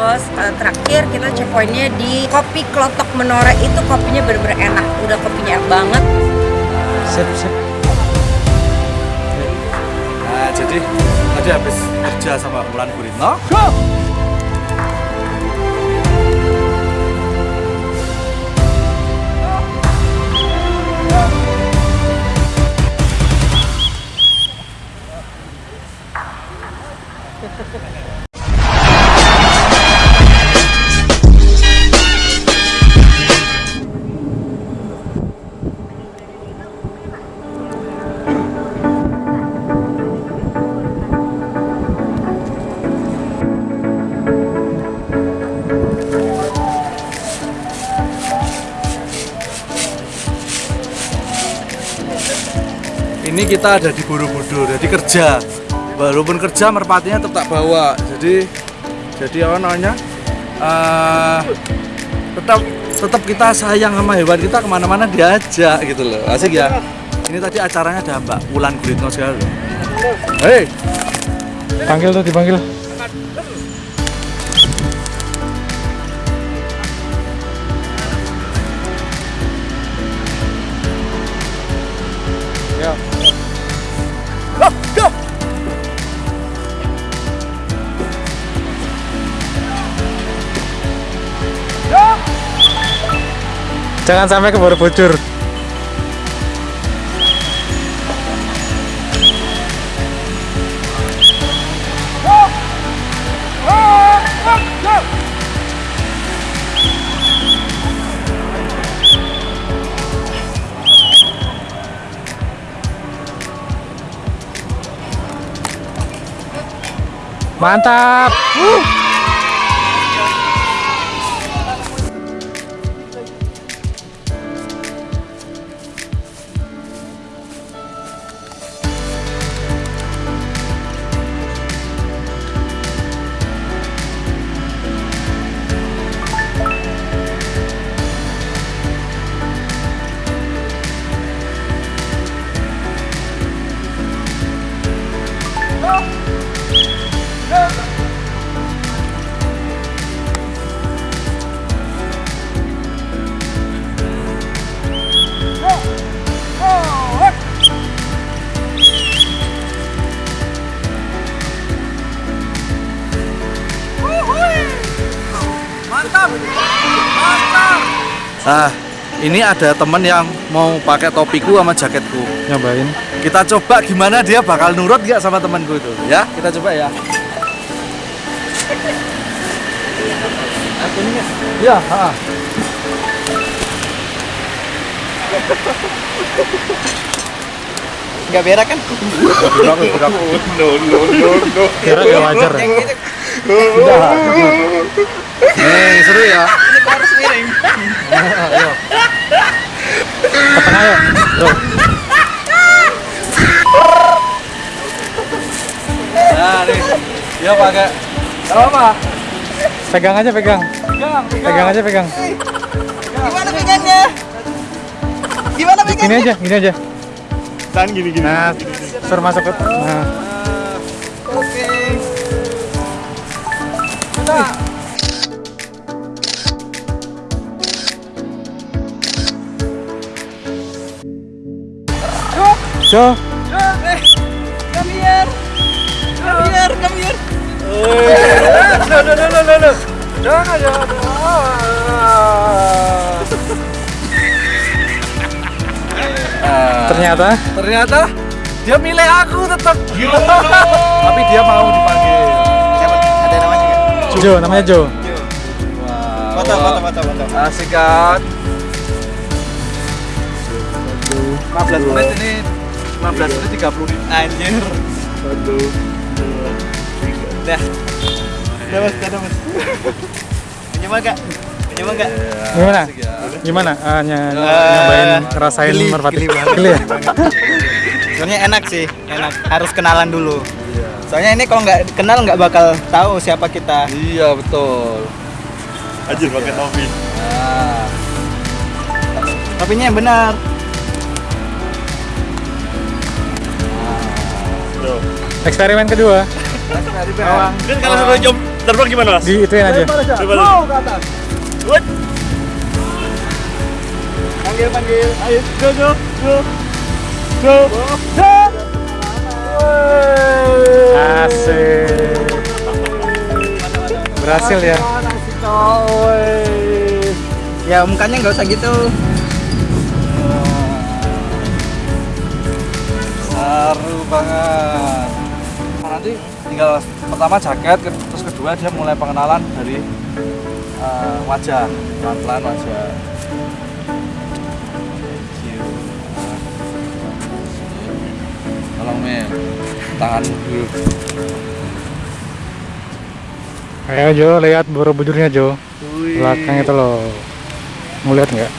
Terus uh, terakhir kita checkpointnya di kopi Klotok Menore itu kopinya bener-bener enak. Udah kopinya enak banget. Sip, sip. Nah, jadi tadi habis kerja sama Mulan Guritno. Ini kita ada di Borobudur, jadi kerja. Walaupun kerja merpatinya tetap bawa. Jadi jadi apa namanya? eh, tetap tetap kita sayang sama hewan kita ke mana-mana diajak gitu loh asik ya ini tadi acaranya ada Mbak Wulan Guritno segala hei Panggil tuh, dipanggil. Jangan sampai ke Borobudur. Mantap. Ah ini ada temen yang mau pakai topiku sama jaketku Nyobain. kita coba gimana dia bakal nurut nggak sama temanku itu ya kita coba ya ya ha. Nggak berak kan? Kira ya wajar. ya? nih seru ya Ini. Tuh. nah nih dia pakai apa Pegang aja pegang. pegang Pegang aja pegang. Gimana pegangnya? Gimana Gini pegangnya? aja, gini aja. Tahan gini gini. Nah, suruh masuk ke nah. Jo, Come here. Come here, come here. Loh, loh, loh, loh, loh. jangan jangan Ah. ternyata ternyata dia milih aku tetap tapi dia mau dipanggil Siapa? Ada namanya nggak? Jo, namanya Jo. Foto, foto, foto, foto. asik kan 15 menit ini 15 menit 30 ribu Anjir. Dah. Udah mas, udah mas. Nyoba gak? Nyoba gak? Gimana? ya Gimana? Ah, ny- Eh, nyobain ngerasain geli, merpati. geli banget. Geli ya? Soalnya enak sih, enak. Harus kenalan dulu. Soalnya ini kalau nggak kenal nggak bakal tahu siapa kita. iya betul Anjir pakai topi. nah Topinya yang benar. Tuh. Eksperimen kedua. eksperimen Kan kalau suruh jom terbang gimana mas? Di ituin aja. Coba Go ke atas. Wait. Panggil, panggil. Ayo, go, go, go. Go. Go. Asik. Berhasil ya. Ya mukanya nggak usah gitu. Seru banget. Nah, nanti tinggal pertama jaket, ke- terus kedua dia mulai pengenalan dari eh, wajah, pelan-pelan wajah. Tolong Mel, tangan dulu. Ayo Jo, lihat borobudurnya Jo. Belakang itu loh. Mau lihat nggak?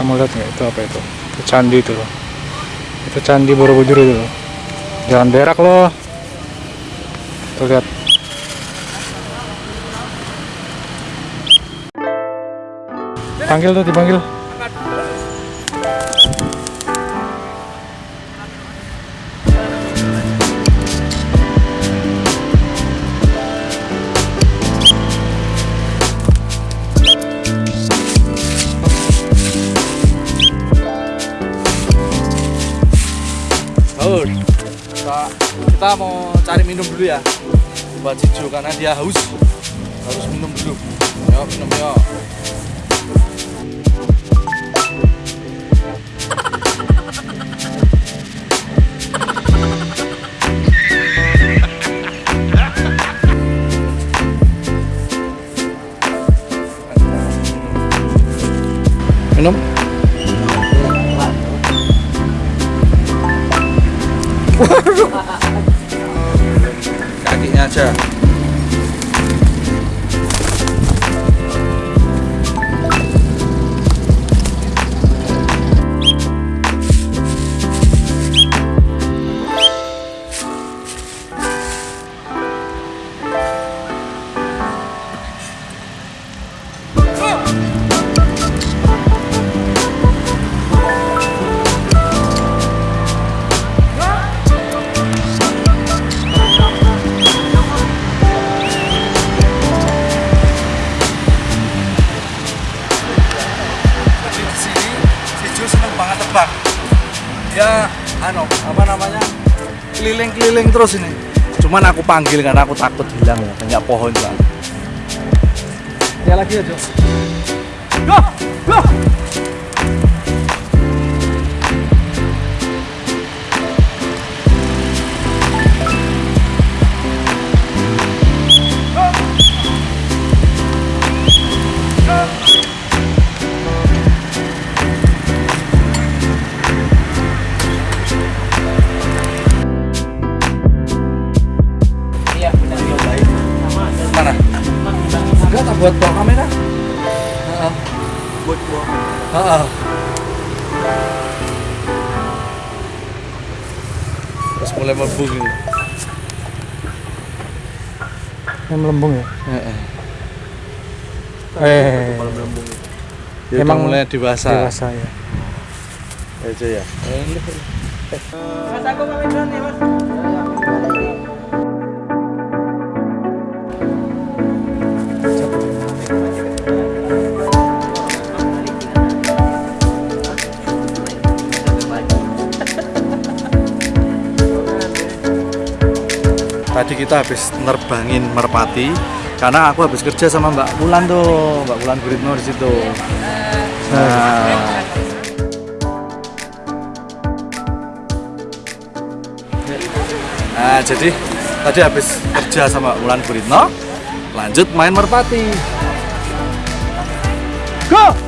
Kamu lihat nggak itu apa itu? Itu candi itu loh. Itu candi Borobudur itu loh. Jangan berak loh. Tuh lihat. Panggil tuh, dipanggil. Minum dulu ya. Buat Cicu karena dia haus. Harus minum dulu. Yuk, minum yuk. Minum. kakinya aja Jadi terbang. Ya, ano, apa namanya? Keliling-keliling terus ini. Cuman aku panggil karena aku takut hilang ya, banyak pohon bang. Ya lagi Jo. Go, go. Buat bawa kamera. Buat. Heeh. Terus mulai mabuk ini. Yang melembung ya. Heeh. Eh, Dia Emang mulai dewasa. dewasa ya. Aja ya. Mas aku pamit duluan ya mas. Tadi kita habis nerbangin merpati karena aku habis kerja sama Mbak Wulan tuh, Mbak Wulan Guritno di situ. Nah, Nah, jadi tadi habis kerja sama Wulan Guritno, lanjut main merpati. Go!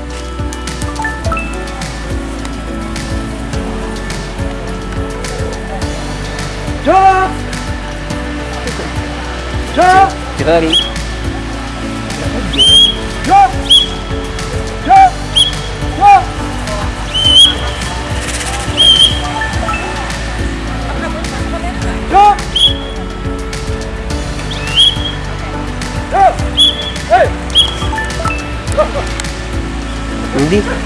Grâle. Hey!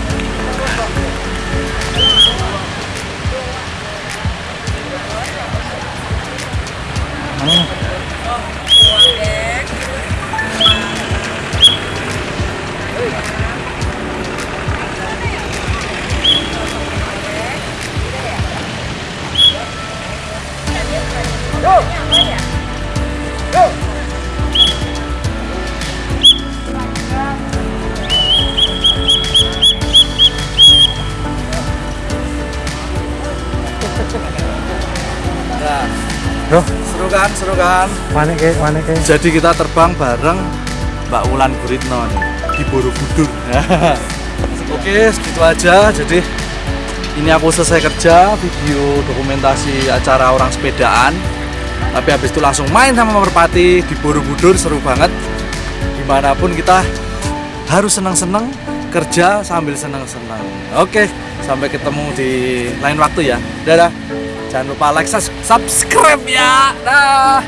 Bro, Seru kan, seru kan. mana ke, mana ke? Jadi kita terbang bareng Mbak Wulan Guritno di Borobudur. Oke, segitu aja. Jadi ini aku selesai kerja video dokumentasi acara orang sepedaan. Tapi habis itu langsung main sama Merpati di Borobudur seru banget. Di mana pun kita harus senang-senang kerja sambil senang-senang. Oke, sampai ketemu di lain waktu ya. Dadah. Jangan lupa like, subscribe ya. Dah.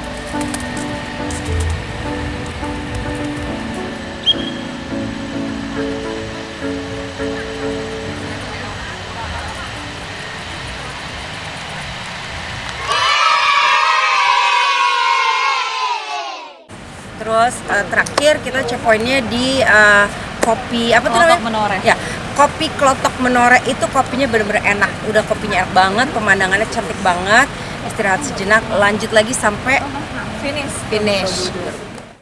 Terus eh, terakhir kita checkpointnya di eh, kopi apa tuh namanya? Menore. Ya, kopi Klotok Menore itu kopinya bener-bener enak. Udah kopinya enak banget, pemandangannya cantik banget. Istirahat sejenak, lanjut lagi sampai Finish. finish.